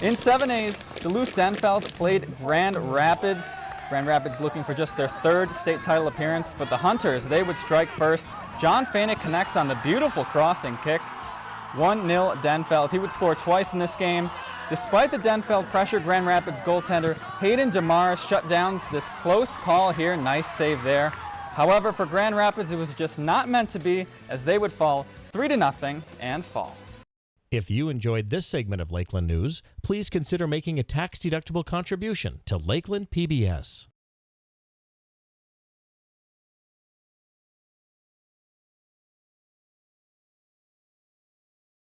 In 7As, Duluth Denfeld played Grand Rapids. Grand Rapids looking for just their third state title appearance, but the Hunters, they would strike first. John Fanek connects on the beautiful crossing kick. 1-0 Denfeld. He would score twice in this game. Despite the Denfeld pressure, Grand Rapids goaltender Hayden DeMars shut down this close call here. Nice save there. However, for Grand Rapids, it was just not meant to be as they would fall 3 to nothing and fall. If you enjoyed this segment of Lakeland News, please consider making a tax-deductible contribution to Lakeland PBS.